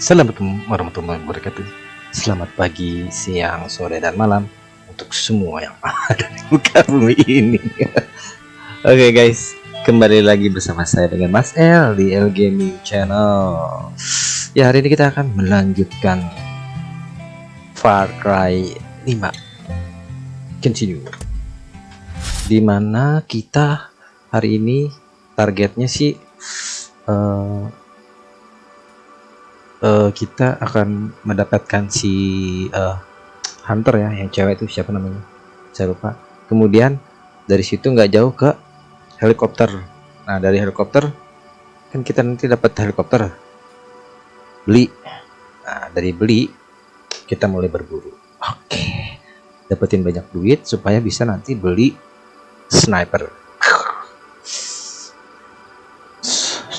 Assalamualaikum warahmatullahi wabarakatuh. Selamat pagi, siang, sore, dan malam Untuk semua yang ada di muka bumi ini. Oke okay guys. Kembali lagi bersama saya dengan Mas L Di L Gaming Channel. Ya hari ini kita akan melanjutkan Far Cry 5 Continue. Di mana kita hari ini targetnya sih uh, uh, kita akan mendapatkan si uh, hunter ya yang cewek itu siapa namanya? Saya lupa. Kemudian dari situ nggak jauh ke helikopter. Nah dari helikopter kan kita nanti dapat helikopter. Beli. Nah dari beli kita mulai berburu. Oke. Dapetin banyak duit supaya bisa nanti beli sniper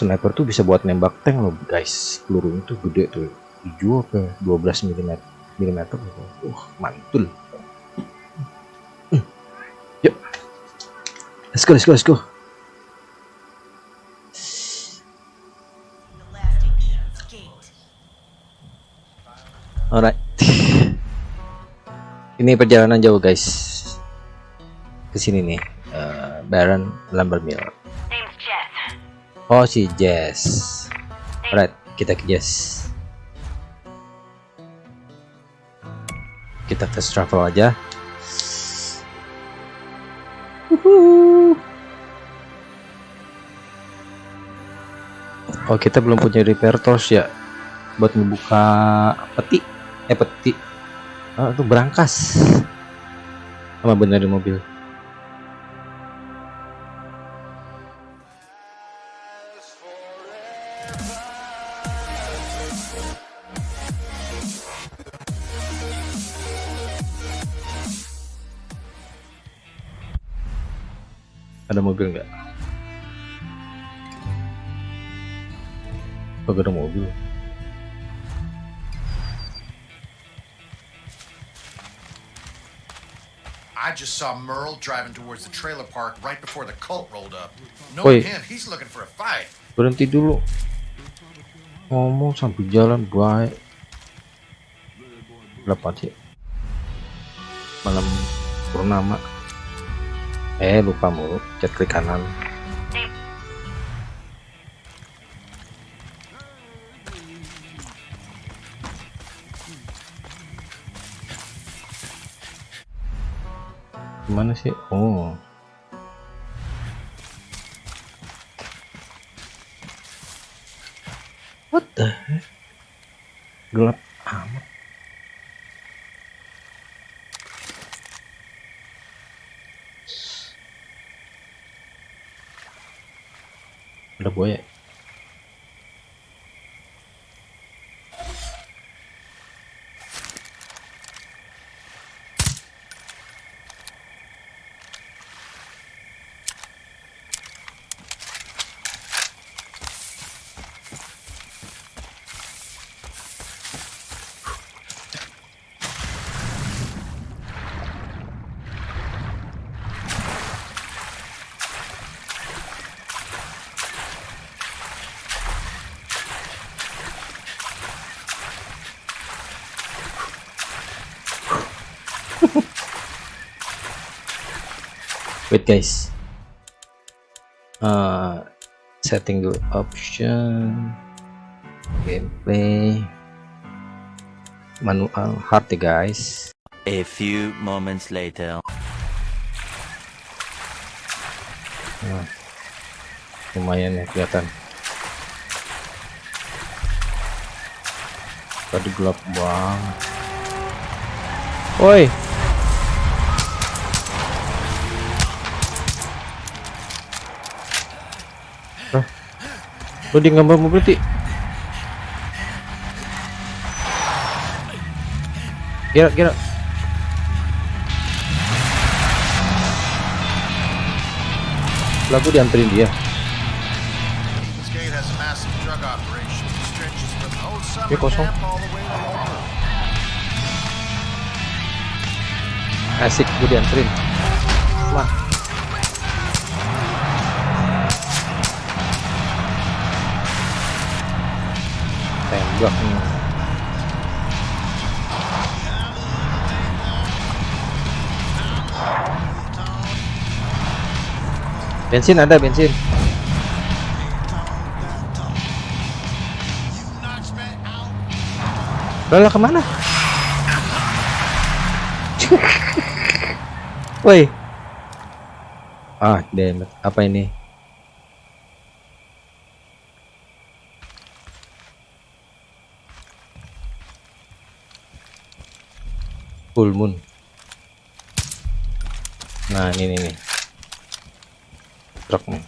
sniper tuh bisa buat nembak tank loh guys. Pelurunya tuh gede tuh. Dijual ke 12 mm mm uh mantul. Hmm. yuk let's go let's go let's go. Alright. Ini perjalanan jauh guys. Ke sini nih uh, Baron Lumbermill Oh si Jess. Alright, kita ke Jess. Kita fast travel aja. Oh kita belum punya repair tools ya buat membuka peti eh peti oh, itu berangkas sama bener di mobil ada mobil nggak oh, ada mobil I just saw Merle driving towards the trailer park right before the cult rolled up. Knowing him, he's looking for a fight. Berhenti dulu. Ngomong sambil jalan baik. Berapa sih? Malam purnama eh lupa mulu. Cek klik kanan. Gimana sih? Oh. What the gelap amat ada wait guys. Uh, setting dulu option. Gameplay. Manual hard ya guys. A few moments later. Nah, lumayan ya kelihatan. Tadi gelap banget. Woi Lo di gambar mobil ti. Kira kira. Lagu dianterin dia. Ini kosong. Asik gue dianterin. Lah nih bensin ada bensin Lala ke mana? Woi. Ah, damn. Apa ini? Full moon. Nah, ini nih nih. Truk nih.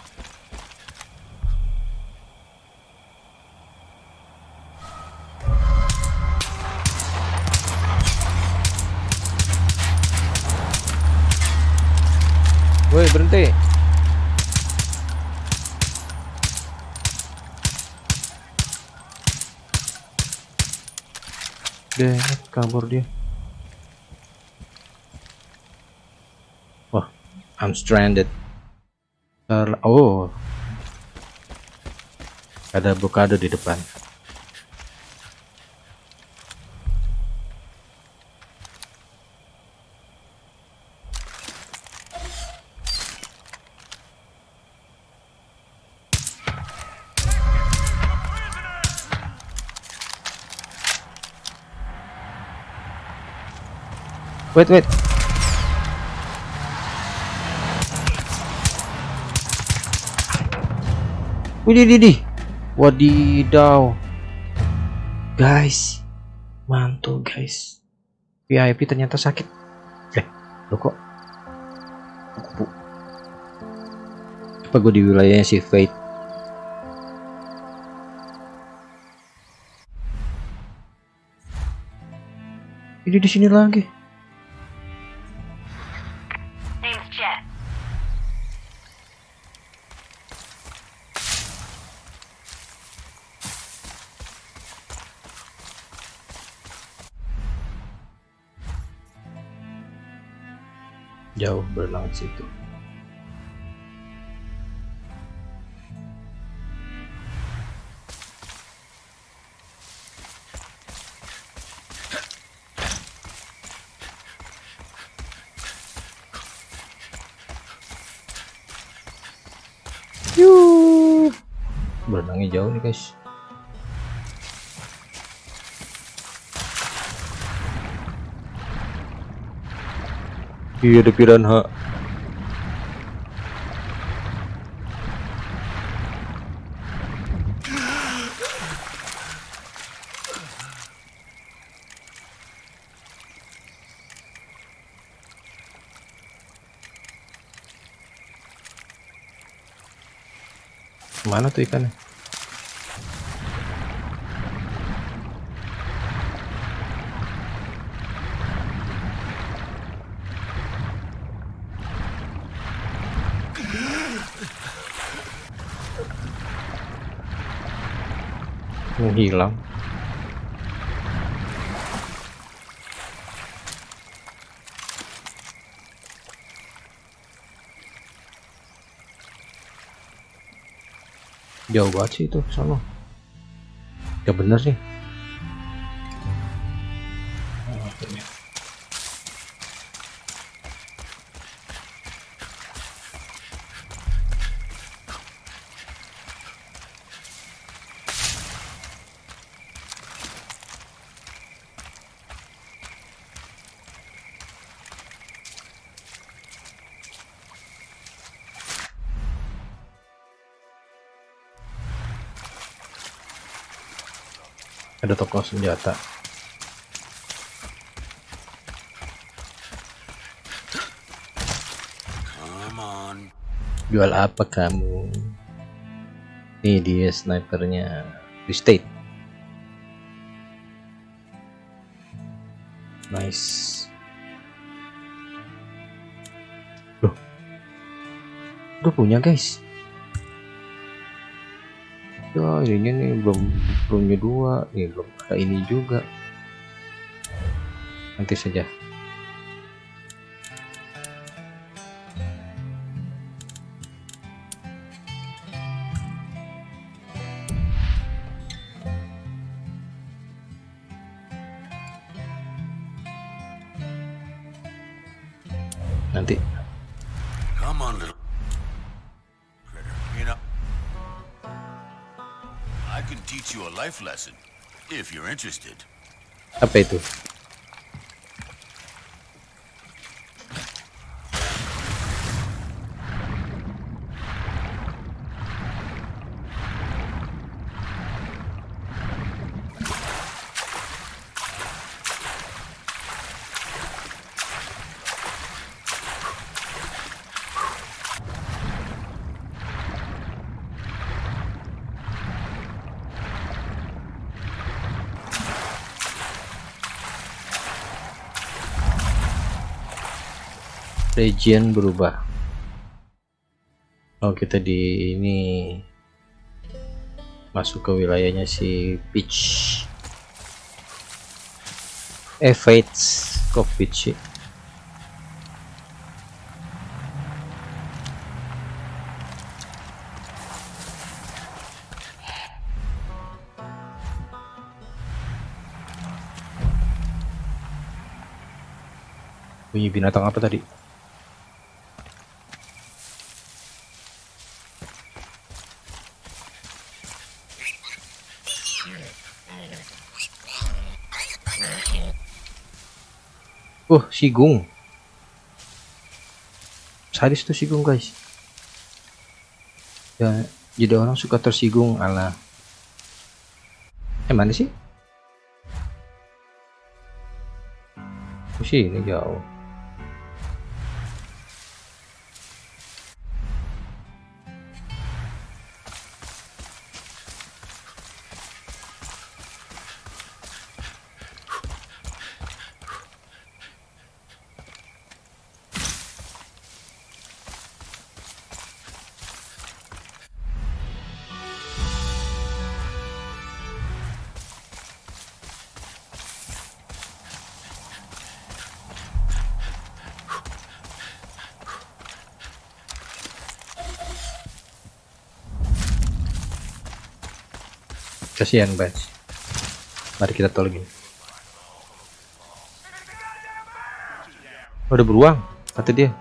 Woi, berhenti. Deh, kabur dia. I'm stranded. Ter- oh. Ada blokade di depan. Wait, wait. Widih, widih. Wadidaw. Guys. Mantul, guys. VIP ternyata sakit. Eh, lo kok? Kupu. Apa gue di wilayahnya si Fate? Ini di sini lagi. Jauh di situ. Yuh. Berenangnya jauh nih guys. Iya ada piranha. Mana tuh ikannya? Menghilang. Jauh banget sih itu sama. Ya bener sih. Ada toko senjata. Jual apa kamu? Nih dia snipernya di state. Nice. Loh. Udah punya guys. Ya ini nih belum belumnya dua, nih belum ada ini juga. Nanti saja. If you're interested. Region berubah. Oh kita di ini masuk ke wilayahnya si Peach. Eh kok Peach. Bunyi binatang apa tadi Oh, Sigung. Sadis tuh Sigung, guys. Ya, jadi orang suka tersinggung ala. Eh, mana sih? Oh, sini jauh. Kasihan, guys. Mari kita tolongin. Oh, udah beruang, kata dia.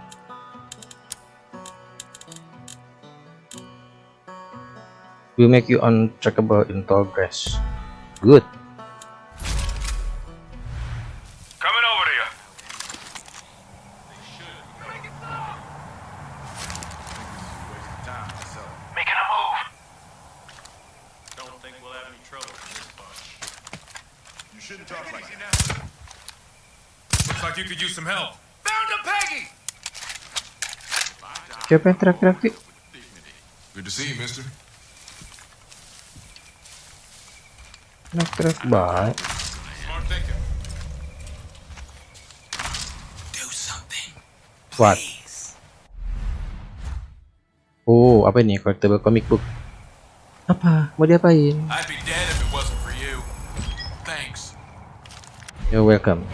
Will make you untrackable in tall grass. Good. Coming over to you. Making a move. Don't think we'll have any trouble with this bunch. You shouldn't talk like that. Looks like you could use some help. Found a Peggy! Siapa yang teriak-teriak sih? Good to see you, mister. Baik. Thinking. Do something. What? Oh, apa ini? Collectible comic book. Apa? Mau diapain? I'd be dead if it wasn't for you. Thanks. You're welcome.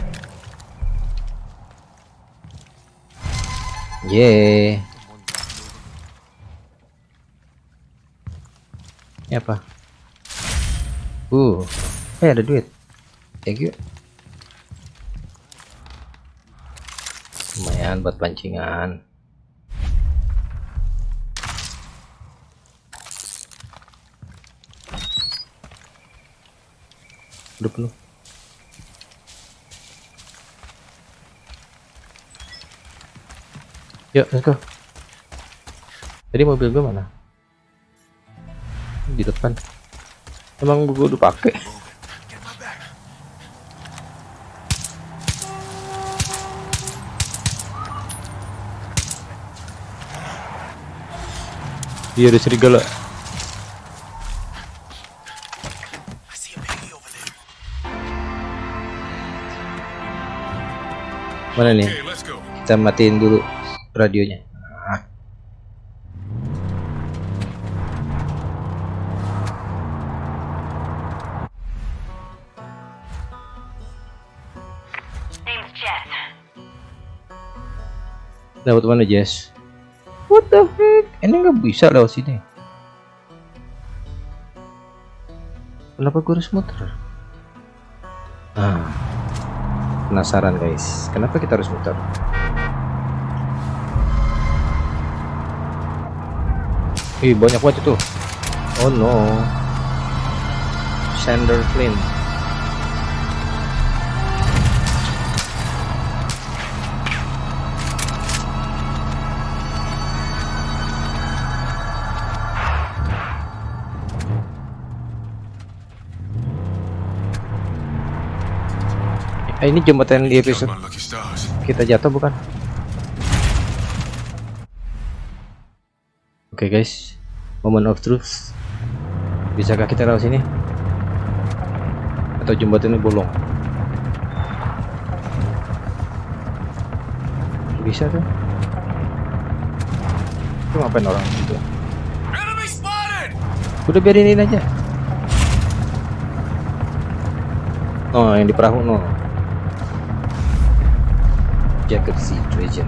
Yeah. Ini apa? Uh, eh ada duit. Thank you. Lumayan buat pancingan. Udah penuh. Yuk, let's go. Tadi mobil gue mana? Di depan. Emang gue udah pakai. Iya ada serigala. Mana nih? Kita matiin dulu radionya. lewat mana Jess? What the heck? Ini nggak bisa lewat sini. Kenapa gue harus muter? Ah penasaran guys. Kenapa kita harus muter? Ih banyak banget itu. Oh no. Sender Flynn. Eh, ini jembatan di episode kita jatuh bukan? Oke guys, moment of truth. Bisakah kita lewat sini? Atau jembatan ini bolong? Bisa tuh. Itu ngapain orang itu? Udah biarin ini aja. Oh, yang di perahu no. Jacket situation.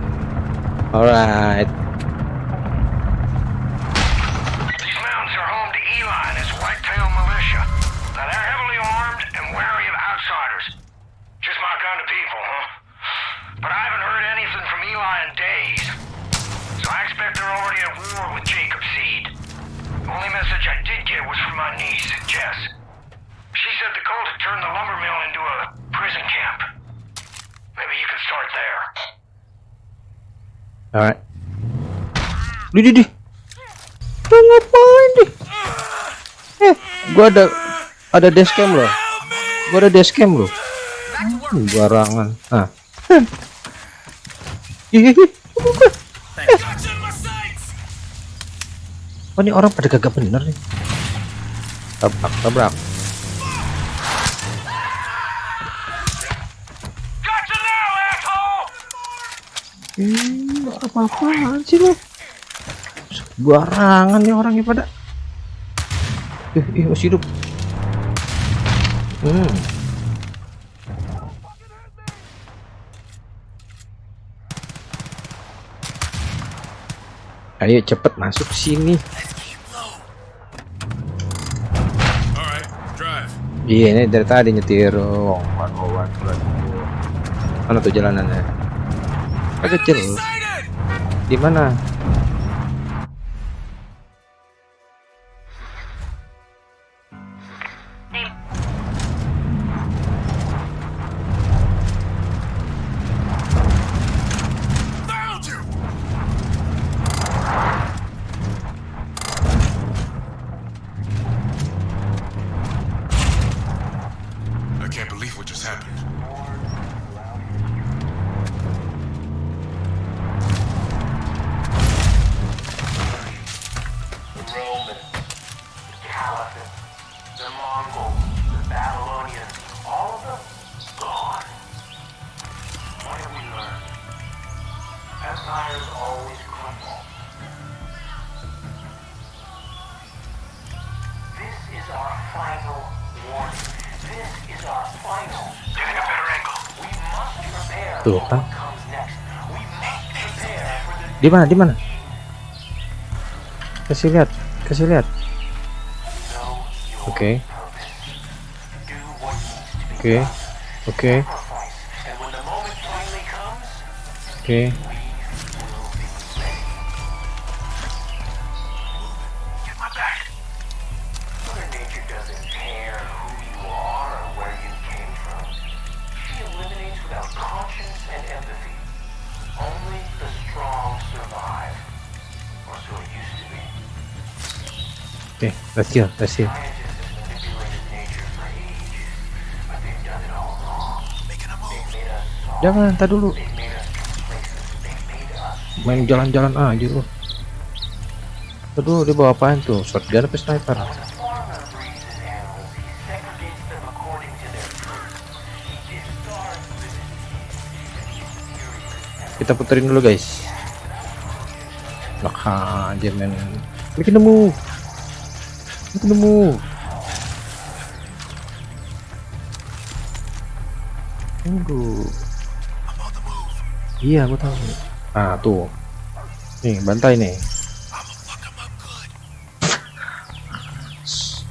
Alright. These mountains are home to Eli and his militia. Now they're heavily armed and wary of outsiders. Just my kind of people, huh? But I haven't heard anything from Eli in days. So I expect they're already at war with Jacob Seed. The only message I did get was from my niece, Jess. She said the cult had turned the lumber mill Alright. Di di di. Lu ngapain di? Eh, gua ada ada dashcam loh. Gua ada dashcam loh. Hmm, Barangan. Ah. Buka. Eh. Oh, ini orang pada kagak bener nih. Tabrak, tabrak. Hmm, apa-apaan sih lo? Barangan nih orangnya pada. Ih, ih, masih hidup. Hmm. Ayo cepet masuk sini. Iya ini dari tadi nyetir. Oh, one, one, one, oh. Mana tuh jalanannya? Ah, kecil. Di mana? The Di mana? Di mana? Kasih lihat, kasih lihat. Oke, be oke, done. oke, comes, oke. They've made us soft. Jangan, tak dulu. Main jalan-jalan aja lu. Aduh, dia bawa apaan tuh? Shotgun apa sniper? Kita puterin dulu guys. Lah aja men. Bikin nemu. Nemu. Tunggu. Iya, gua tahu. Ah, tuh. Nih, bantai nih.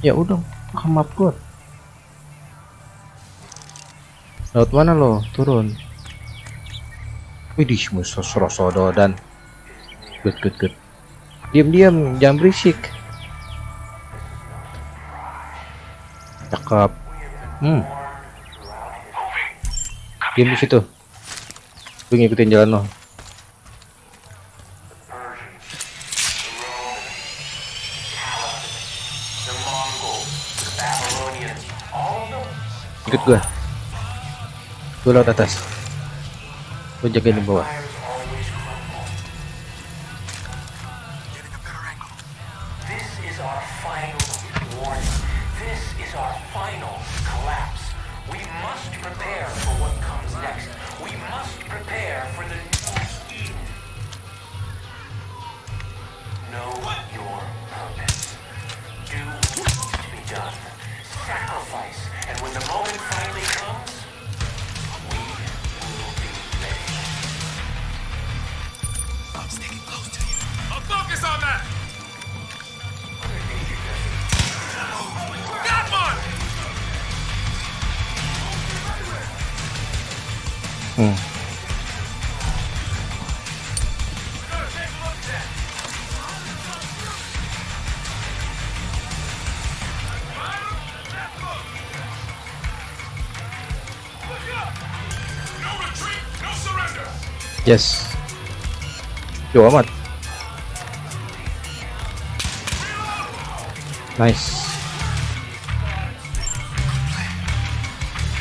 Ya udah, come up good. Laut mana lo? Turun. Widih, musuh Rosodo dan good good good. diam-diam jangan berisik cakep hmm. Diam di situ. Gue ngikutin jalan lo. Ikut gue gue lewat atas. Gue jagain di bawah yes. Yo amat. Nice.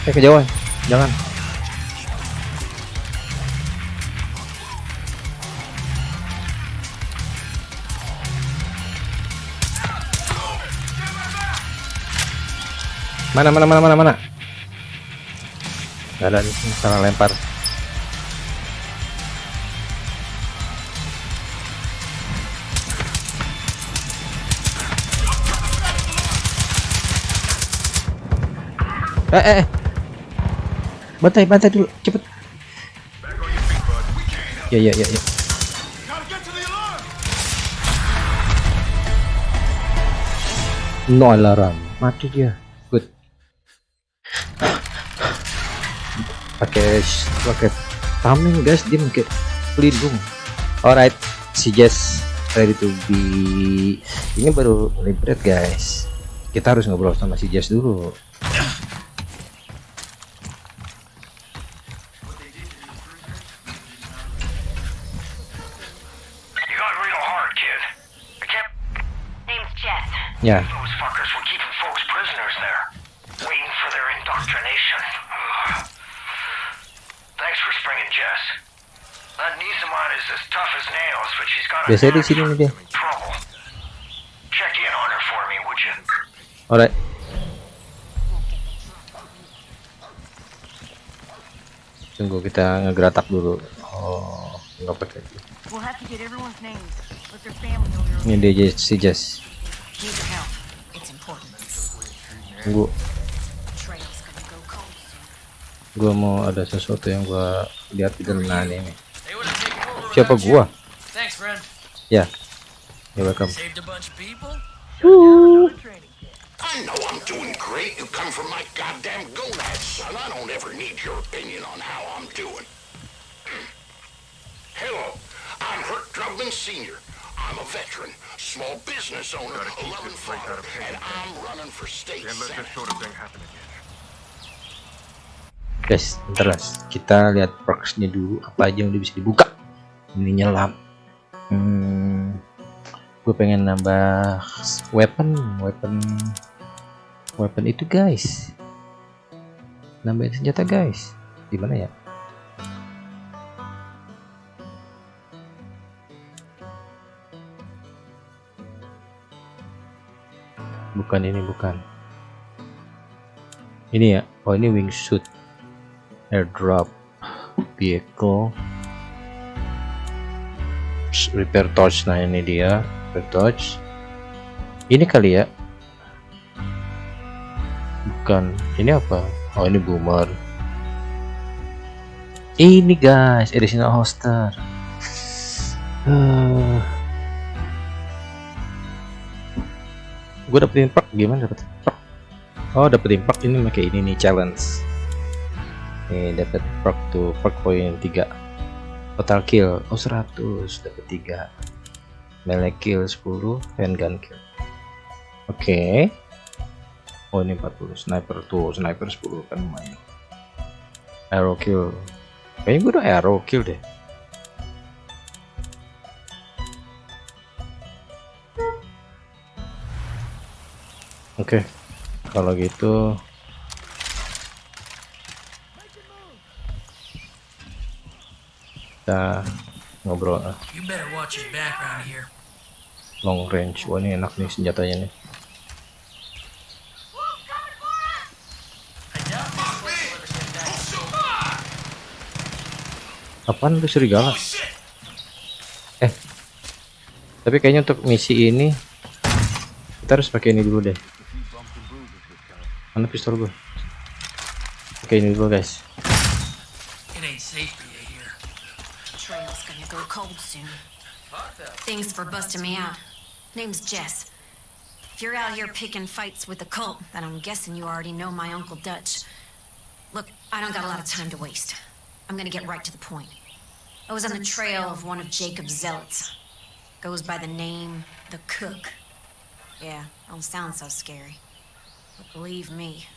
Eh kejauhan. Jangan. Mana mana mana mana mana? Gak ada nih, salah lempar eh eh eh. bantai bantai dulu cepet. Ya ya ya ya. No alarm. Mati dia. Good. Pakai pakai tameng guys. Dia pakai pelindung. Alright si Jess ready to be. Ini baru liberate guys. Kita harus ngobrol sama si Jess dulu on her for me, would you? alright. Tunggu kita ngegeratak dulu. Oh nggak pakai. We'll have to get everyone's names, but their family know your ini dia si Jess tunggu gua mau ada sesuatu yang gua lihat di dalam ini siapa gua Thanks, friend. ya ya welcome Saved a bunch of people. I know I'm doing great. You come from my goddamn gonads, son. I don't ever need your opinion on how I'm doing. Hello, I'm Hurt Drubman Sr. I'm a veteran, small business owner, a loving father, and I'm running for state senate. guys bentar guys kita lihat perksnya dulu apa aja yang udah bisa dibuka. Ini nyelam hmm, gue pengen nambah weapon weapon weapon itu guys. Nambahin senjata guys. Gimana ya bukan ini bukan. Ini ya. Oh ini wingsuit. Airdrop. Vehicle. Repair torch. Nah ini dia. Repair torch. Ini kali ya. Bukan. Ini apa? Oh ini boomer. Ini guys. Additional holster. Uh. gue dapetin perk gimana dapetin perk? Oh dapetin perk ini pakai ini nih challenge. Nih dapat perk tuh perk poin 3 total kill oh 100 dapat 3 melee kill 10 handgun kill. Oke. Oh ini 40 sniper tuh sniper 10 kan lumayan. Arrow kill. Kayaknya gue udah arrow kill deh oke. Kalau gitu. Kita ngobrol ah, here. long range. Wah ini enak nih senjatanya nih. Apaan tuh serigala? Eh. Tapi kayaknya untuk misi ini kita harus pakai ini dulu deh mana pistol gue pakai ini dulu guys It ain't safe for you here. Trail's gonna go cold soon. Thanks for busting me out. Name's Jess. If you're out here picking fights with the cult, then I'm guessing you already know my Uncle Dutch. Look, I don't got a lot of time to waste. I'm gonna get right to the point. I was on the trail of one of Jacob's zealots. Goes by the name The Cook. Yeah, don't sound so scary. But believe me,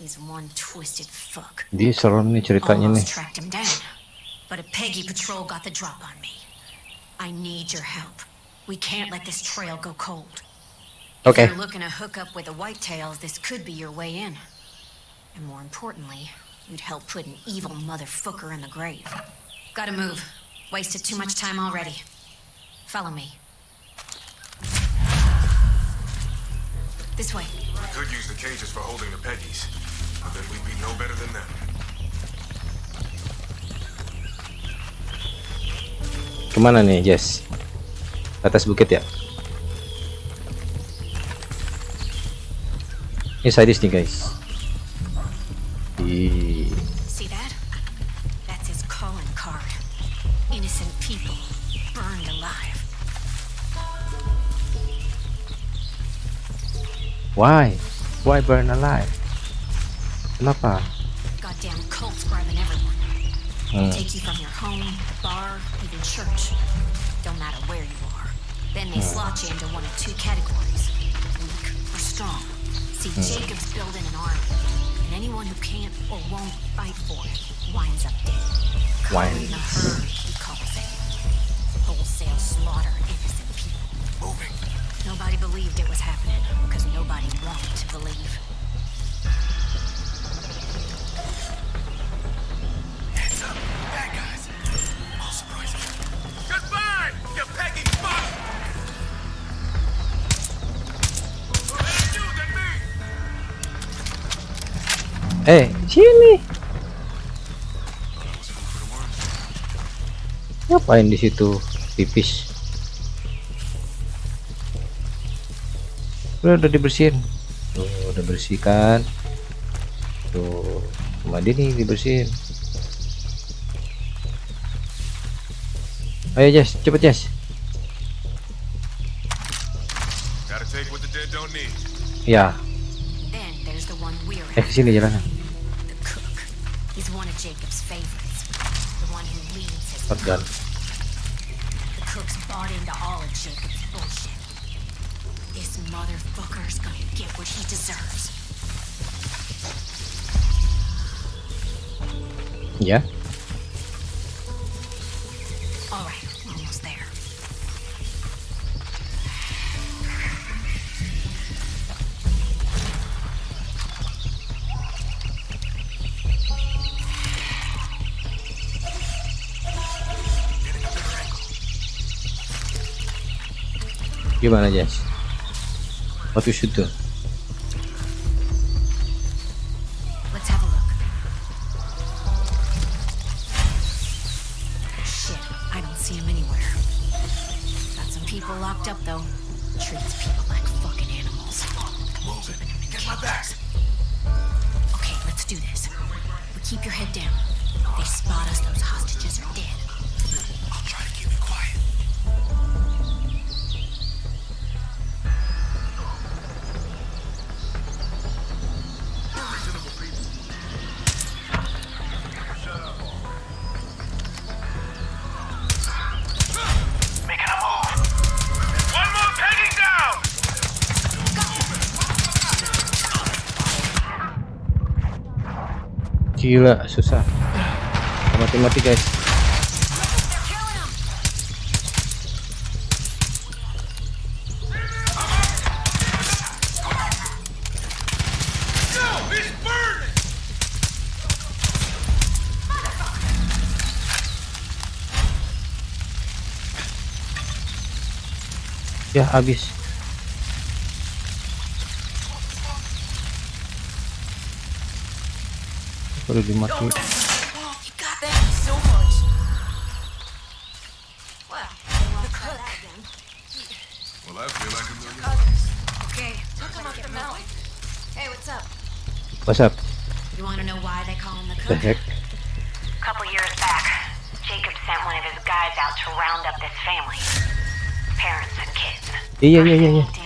he's one twisted fuck. dia serem nih ceritanya nih tracked him down. But a Peggy patrol got the drop on me. I need your help. We can't let this trail go cold. Okay. If you're looking to hook up with the Whitetails, this could be your way in. And more importantly, you'd help put an evil motherfucker in the grave. Gotta move. Wasted too much time already. Follow me. This way. We could use the cages for holding the Peggies, but then we'd be no better than them. kemana nih Jess atas bukit ya ini sadis nih guys why why burn alive kenapa Goddamn cults grabbing everyone. Hmm. Take you from your home, bar, even church. Don't matter where you are. Then they slot you into one of two categories weak or strong. See, Jacob's building an army, and anyone who can't or won't fight for it winds up dead. Culling the herd, he calls it. Wholesale slaughter innocent people. Moving. Nobody believed it was happening because nobody wanted to believe. Heads up. Bad guys. I'll surprise them. Goodbye, you Peggy fuck! You than me! eh sini That was food for the worms. ngapain di situ pipis udah udah dibersihin? Tuh udah bersihkan tuh cuma dia nih dibersihin. Ayo Jess cepet Jess. Ya eh ke sini jalannya. The ya. Gimana Jess? What you should do Gila, susah. Mati-mati guys. Ya, habis. Perlu dimati. You got that so. Well, they won't try that again. Well, I feel like a. Okay, took him up the mountain. Hey, what's up? What's up? You want to know why they call him the The heck? A couple years back, Jacob sent one of his guys out to round up this family. Parents and kids. Iya, iya, iya, iya. Not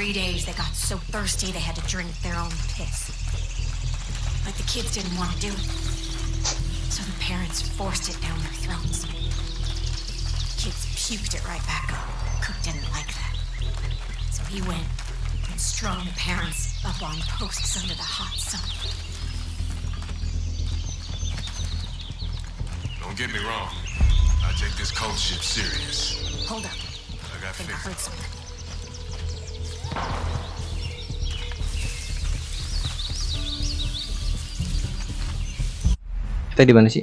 three days, they got so thirsty they had to drink their own piss. But the kids didn't want to do it. So the parents forced it down their throats. Kids puked it right back up. Cook didn't like that. So he went and strung the parents up on posts under the hot sun. Don't get me wrong. I take this cult shit serious. Hold up. I got I think I heard something. Kita di mana sih?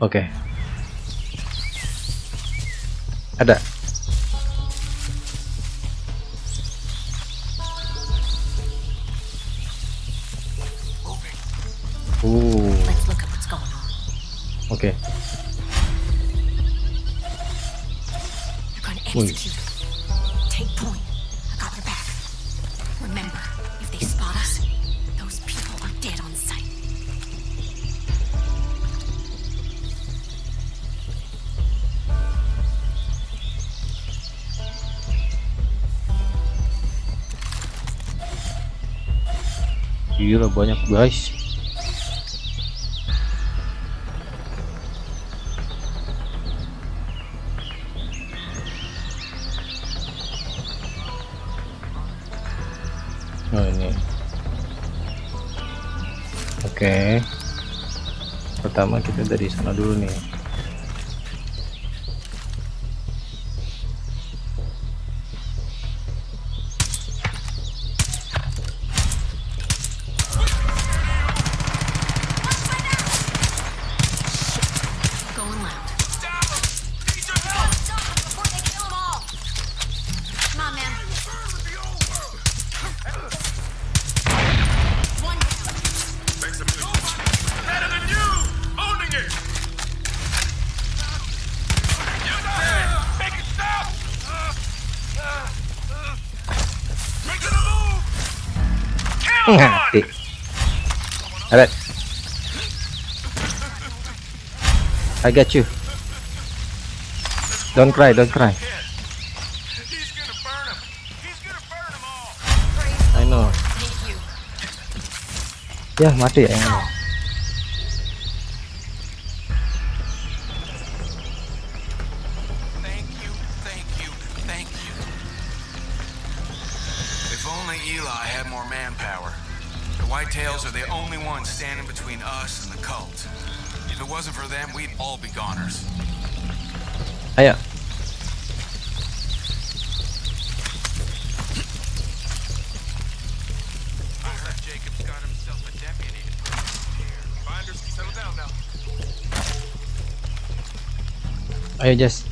Oke. Ada. Uh, oke. They're going banyak guys. Oh ini. Oke. Pertama kita dari sana dulu nih. I got you. Don't cry, don't cry. I know. Ya mati ya. Ayo Jess.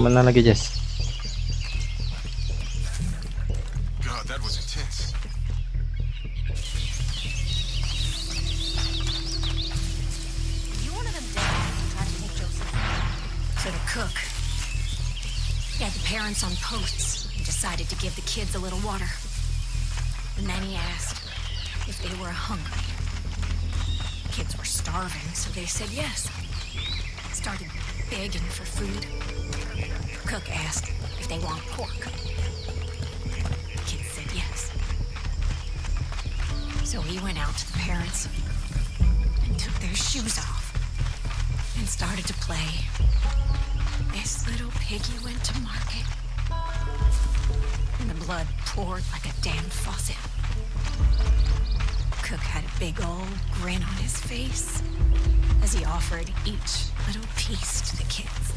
Mana lagi Jess? God, that was intense. You one of them dads who tried to take Joseph? So the cook. He had the parents on posts and decided to give the kids a little water. And then he asked if they were hungry. Kids were starving, so they said yes. Started begging for food. Cook asked if they want pork. The kids said yes. So he went out to the parents and took their shoes off and started to play. This little piggy went to market And the blood poured like a damn faucet. Cook had a big old grin on his face as he offered each little piece to the kids.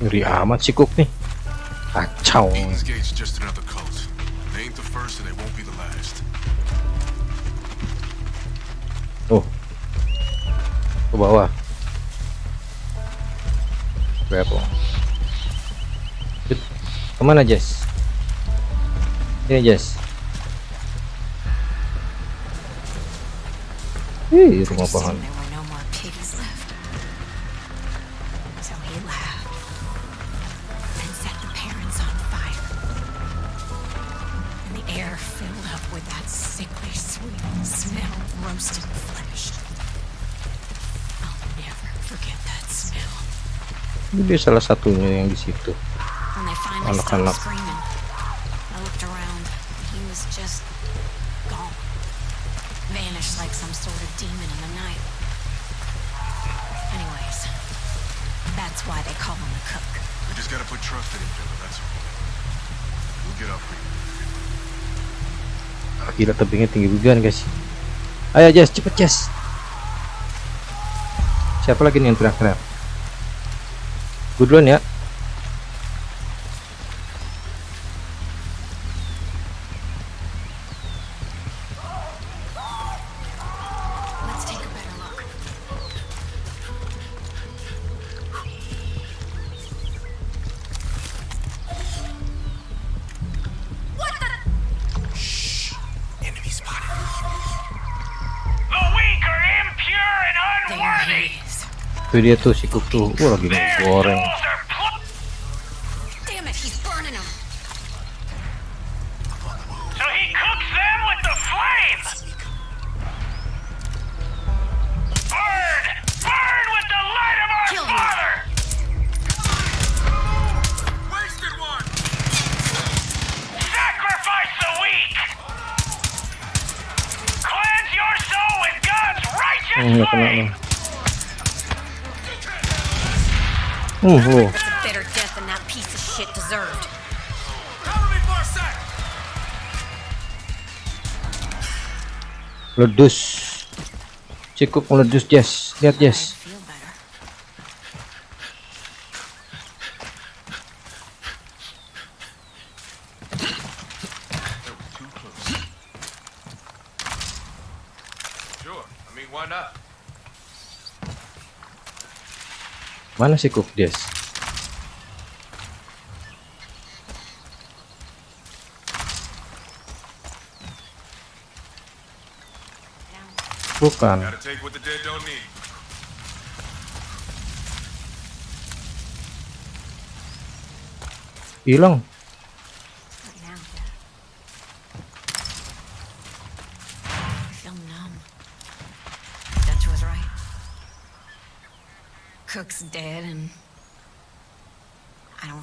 Ngeri amat si Cook nih. Kacau. Eden's Gate's just another cult. They ain't the first and they won't be the last. Oh. Ke bawah. Berapa? Ke mana Jess? Ini Jess. Ih, rumah pohon. All. We'll get up for you. Ah, Gila tebingnya tinggi begini guys. Ayo Jess, cepet Jess. Siapa lagi nih yang teriak-teriak? Gue duluan ya. Dia tuh si Cook tuh. Wah lagi goreng. Ledus. Cook meledus Jess. Lihat Jess. Mana si Cook Jess? Bukan. Gotta take what the dead don't need. Hilang. Right now. I feel numb. Dutch was right. Cook's dead and I don't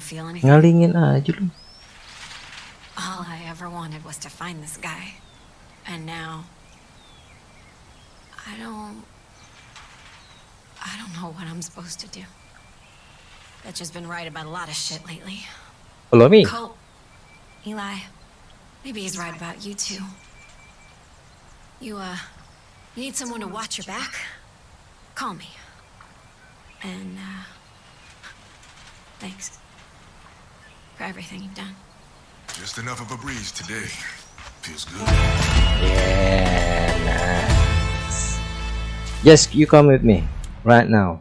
feel anything. Ngalingin aja lu. All I ever wanted was to find this guy. And now I don't I don't know what I'm supposed to do. Dutch has been right about a lot of shit lately. Follow me. Colt, Eli, maybe he's right about you too. You, uh, you need someone to watch your back? Call me. And, uh, thanks for everything you've done. Just enough of a breeze today. Feels good. Yeah, nice. Yes, you come with me right now.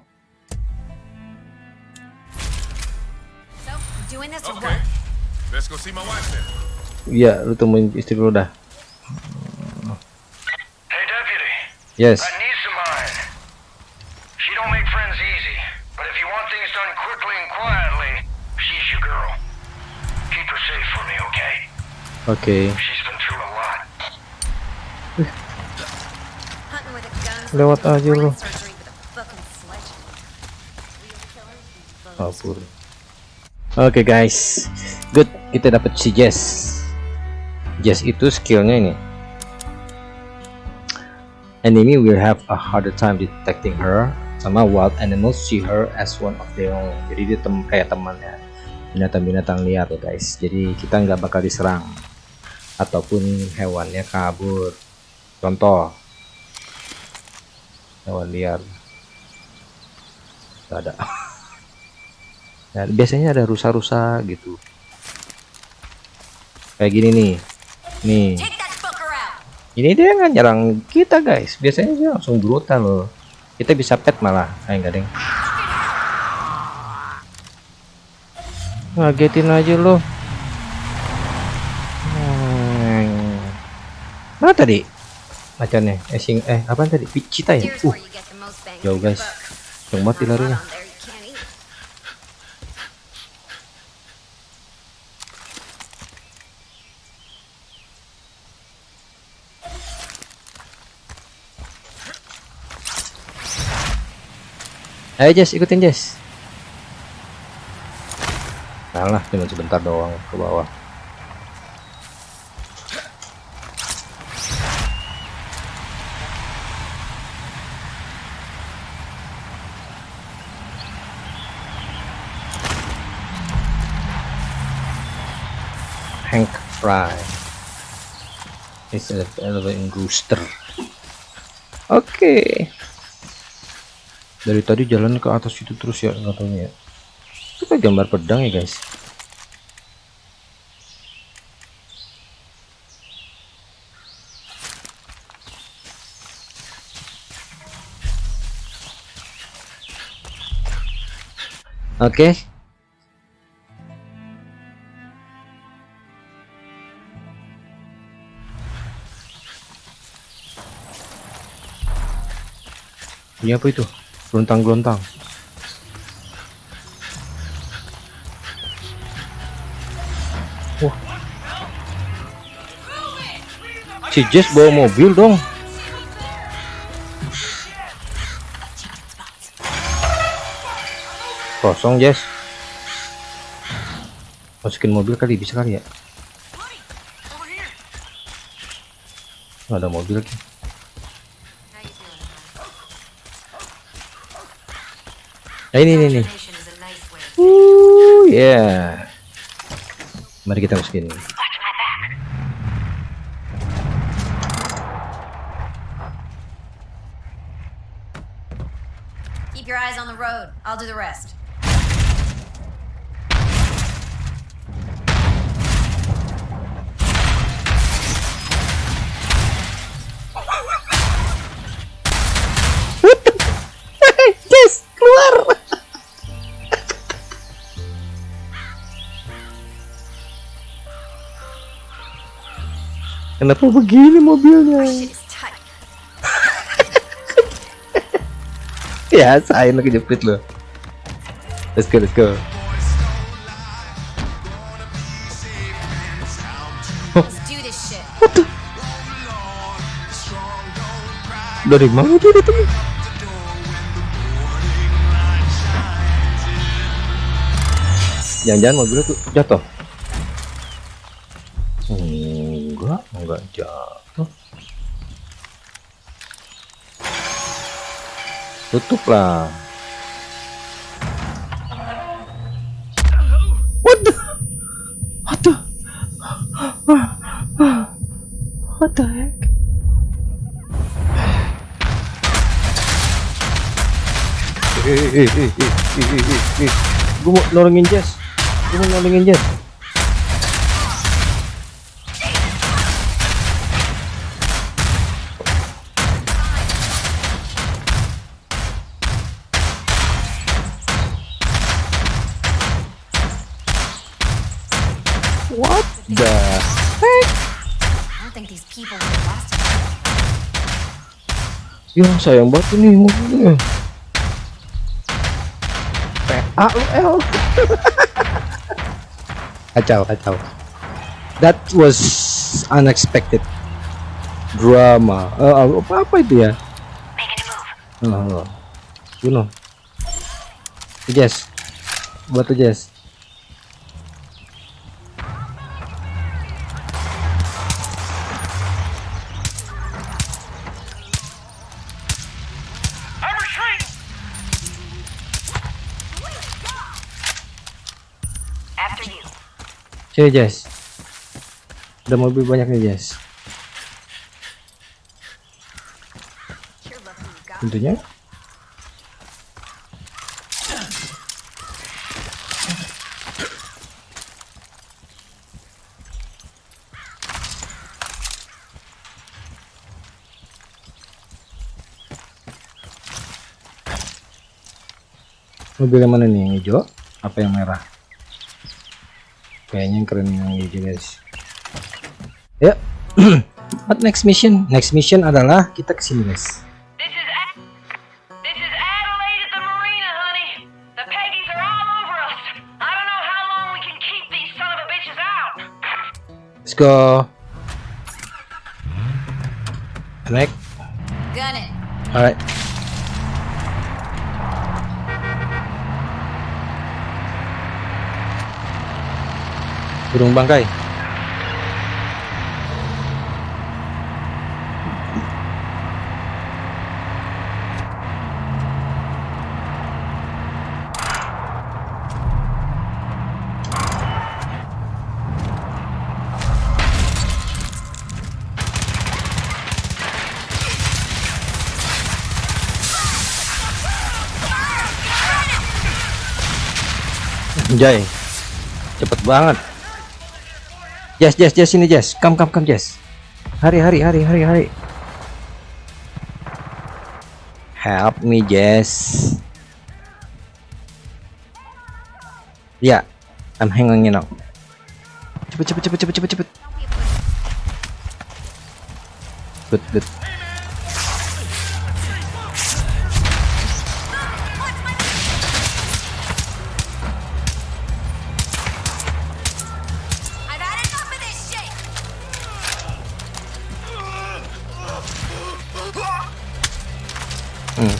So, you doing this or Okay. what? Let's go see my wife then. Iya, lu temuin istri lu dah. Hey, deputy. Yes. That niece of mine. She don't make friends easy, but if you want things done quickly and quietly, she's your girl. Keep her safe for me, okay? Oke. She's been through a lot. Lewat aja lu. Kabur. Oke guys, good kita dapat si Jess. Jess itu skillnya ini. Enemy will have a harder time detecting her, sama wild animals see her as one of their own. Jadi dia tem kayak temannya. binatang-binatang liar ya guys jadi kita nggak bakal diserang ataupun hewannya kabur contoh hewan liar. Nggak ada. Nah, biasanya ada rusa-rusa gitu. Kayak gini nih. Nih. Ini dia nggak nyerang kita guys. Biasanya dia langsung brutal loh. Kita bisa pet malah. Ayo enggak deng? Ngagetin aja loh. Hmm. mana tadi macannya eh sing eh apa tadi? Cita ya? Uh jauh guys. jauh mati larinya. Ayo Jess, ikutin Jess. Salah, cuma sebentar doang ke bawah. Hank Fry is a elevating rooster. Oke. Okay. Dari tadi jalan ke atas itu terus ya katanya ya. Kita gambar pedang ya guys. Oke. Okay. Ini apa itu? Gelontang-gelontang. Wah. Si Jess bawa mobil dong. Kosong Jess. Masukin mobil kali bisa kali ya. Nggak ada mobil lagi. Nah, ini ini nih. Uh. Yeah. Mari kita masukin. Keep your eyes on the road. I'll do the rest. Kenapa begini mobilnya? ya, saya lagi jepit loh. Let's go, let's go. Dari mana dia datang? Jangan-jangan mobilnya tuh jatuh. Jatuh. Tutup lah. What the? What the? What the heck? Eh, eh, eh, eh, eh, eh, eh. Gue mau nolongin Jess. Gue mau nolongin Jess. What the heck? I don't think these people would have lasted. Ya sayang banget ini mobilnya. PA L. kacau kacau. That was unexpected drama. Uh, apa apa itu ya? Oh, you know. Jess, buat tuh Sini Jess. Ada mobil banyak nih Jess. Tentunya. Mobil yang mana nih? Yang hijau? Apa yang merah? Kayaknya keren hijau guys. Ya. What next mission? Next mission adalah kita ke sini guys. This is A- This is Adelaide at the marina, honey. The Peggies are all over us. I don't know how long we can keep these son of a bitches out. Let's go. Naik. Gun it. Alright. Burung bangkai. Jai. Cepet banget. Jess, Jess, Jess ini Jess. Come, come, come Jess. Hari, hari, hari, hari, hari. Help me Jess. Ya, I'm hanging now. Cepet, cepet, cepet, cepet, cepet, cepet.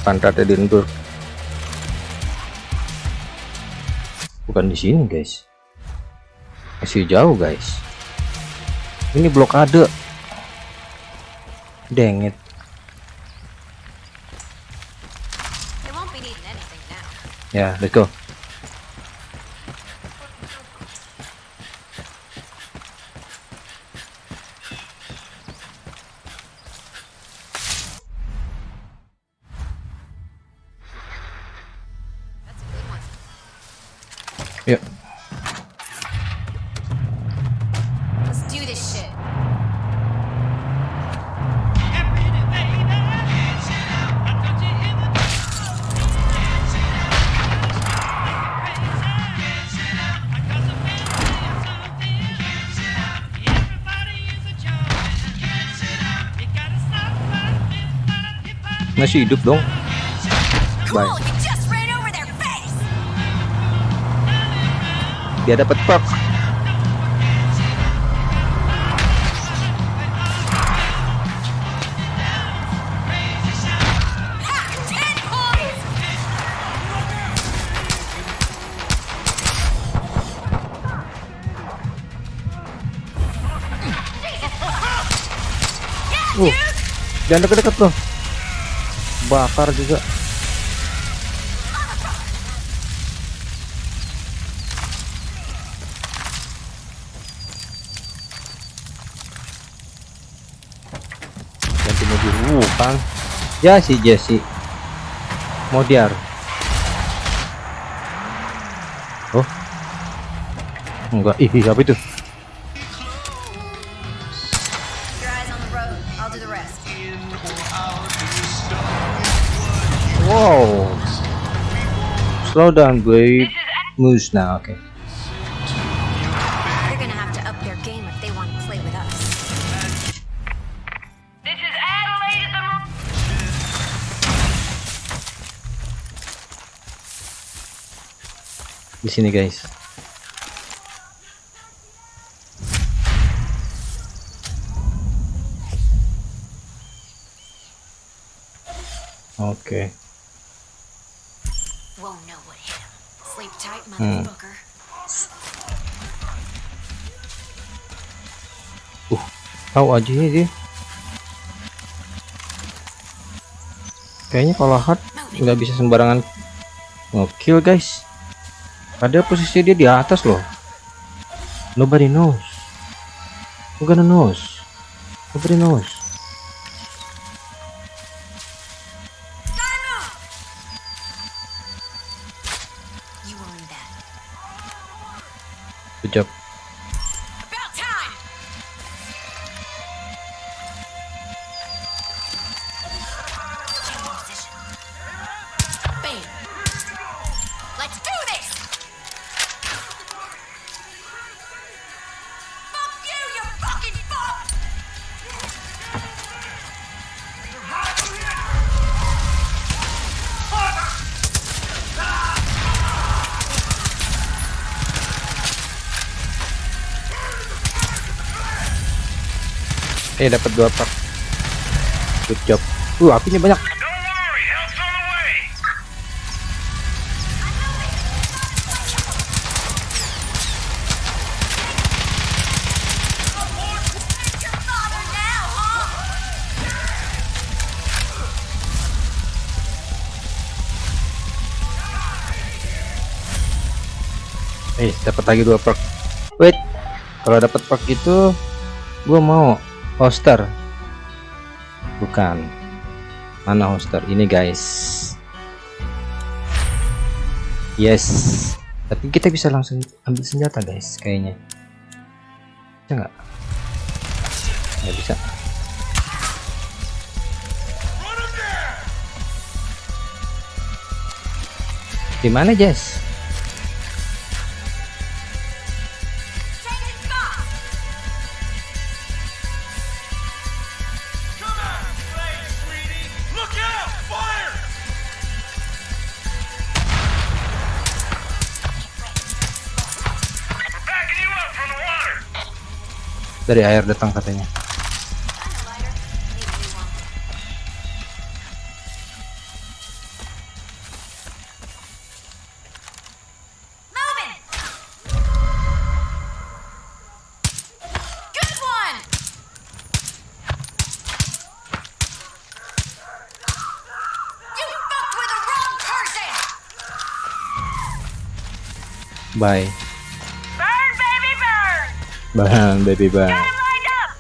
Pantat Edinburgh. Bukan di sini, guys. Masih jauh, guys. Ini blokade. Now. Ya, let's go. Masih hidup dong. Bye. Dia dapat perk. Uh, jangan deket-deket bro. Bakar juga. Ganti mobil. Uh, kan. Ya si Jesse. Modiar. Oh. Enggak. Ih, ih, apa itu? Slow down, babe. Moose now, okay. They're gonna have to up their game if they want to play with us. This is Adelaide the Di sini, guys. Oke. Won't tahu aja dia. Kayaknya kalau hard nggak bisa sembarangan ngekill guys. Ada posisi dia di atas loh. Nobody knows. Gonna knows? Nobody knows. Eh dapat dua pak. Good job. Uh apinya banyak. Eh dapat lagi dua perk. Wait. Kalau dapat perk itu gua mau hoster. Bukan. Mana hoster? Ini guys. Yes. Tapi kita bisa langsung ambil senjata guys kayaknya. Bisa nggak? Nggak bisa. Di mana Jess? Dari air datang katanya. Moving! Bang, baby bang. Got him lined up!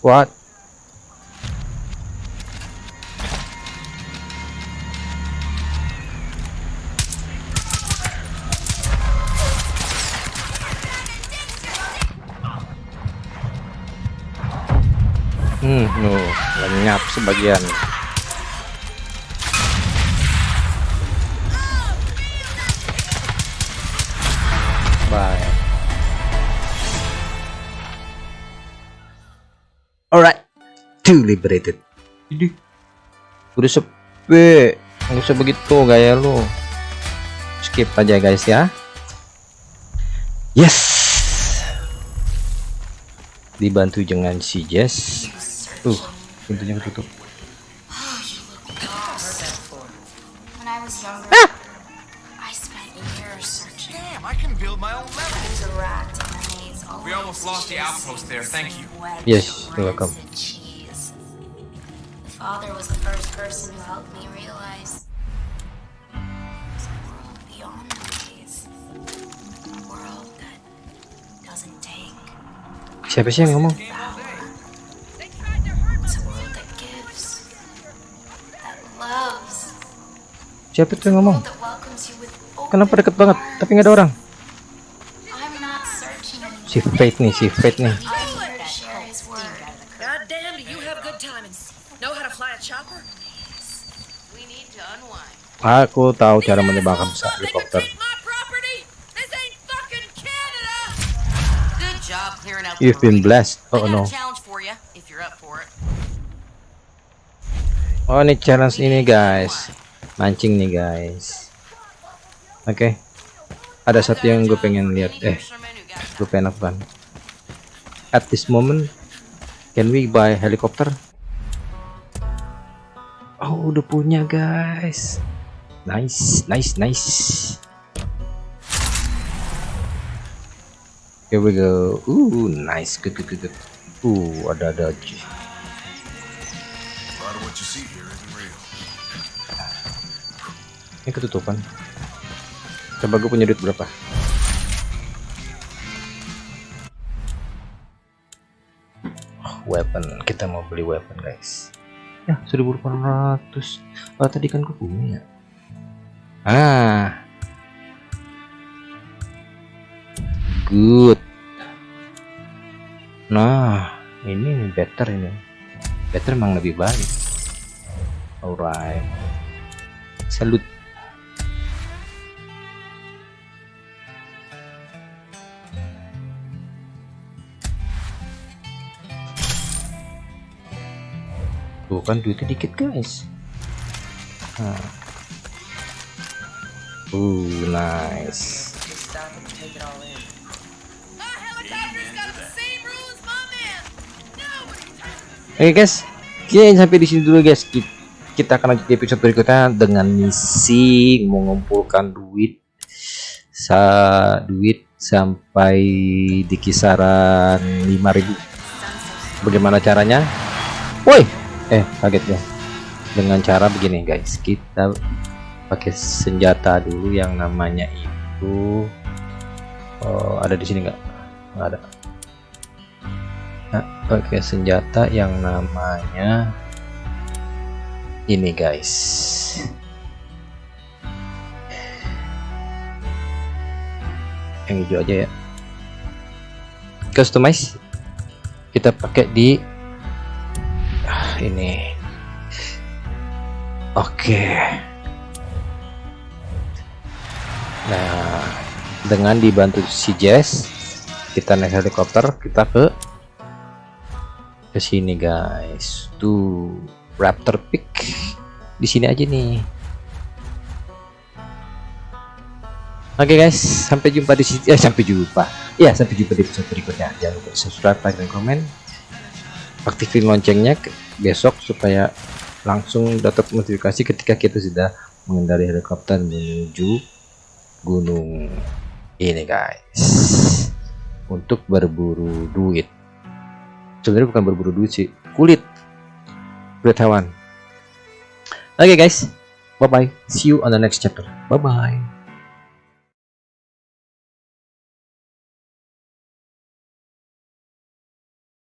What? Sebagian. Bye. Alright, two liberated. Ini udah sepi, nggak usah begitu gaya lu. Skip aja guys ya. Yes. Dibantu dengan si Jess. Tuh, pintunya ketutup. There, thank you. Yes, you're welcome. Father was the first person who helped me realize there's a world beyond the maze. A world that doesn't take. Siapa sih yang ngomong? Siapa tuh yang ngomong? Kenapa deket banget? Tapi nggak ada orang. Si Fate nih, si Fate nih. I'm here to share his word. God damn, do you have good timing? Know how to fly a chopper? We need to unwind. Aku tahu cara menembakkan pesawat helikopter. You've been blessed. Oh no. Oh ini challenge ini guys. Mancing nih guys. Oke. Ada satu yang gue pengen lihat. Eh, gue pengen lakukan. At this moment, can we buy helicopter? Oh udah punya guys. Nice, nice, nice. Here we go. Ooh, nice. Good, good, good, good. Uh, ada dodge. A lot of what you see here isn't real. Ini ketutupan. Coba gue punya duit berapa? Oh, weapon. Kita mau beli weapon, guys. Ya, 1800. Oh, tadi kan gue punya. Ah. Good. Nah, ini better ini. Better emang lebih baik. Alright. Salut. Tuh kan duitnya dikit guys. Nah. Uh, nice. Oke guys, kita sampai di sini dulu guys. Ki- Kita akan lanjut di episode berikutnya dengan misi mengumpulkan duit sa duit sampai di kisaran 5000. Bagaimana caranya? Woi, eh kaget ya. Dengan cara begini guys, kita pakai senjata dulu yang namanya itu oh, ada di sini nggak? Nggak ada. Nah, pakai senjata yang namanya ini guys. Yang hijau aja ya. Customize kita pakai di ah, ini. Oke. Nah, dengan dibantu si Jess, kita naik helikopter, kita ke ke sini guys. Tuh, Raptor Peak. Di sini aja nih. Oke guys, sampai jumpa di sini. Eh, sampai jumpa. Ya, sampai jumpa di episode berikutnya. Jangan lupa subscribe, like, dan komen. Aktifin loncengnya ke- besok supaya langsung dapat notifikasi ketika kita sudah mengendari helikopter menuju gunung ini guys. Untuk berburu duit. Sebenarnya bukan berburu duit sih kulit. Kulit hewan. Oke guys. Bye bye see you on the next chapter. Bye bye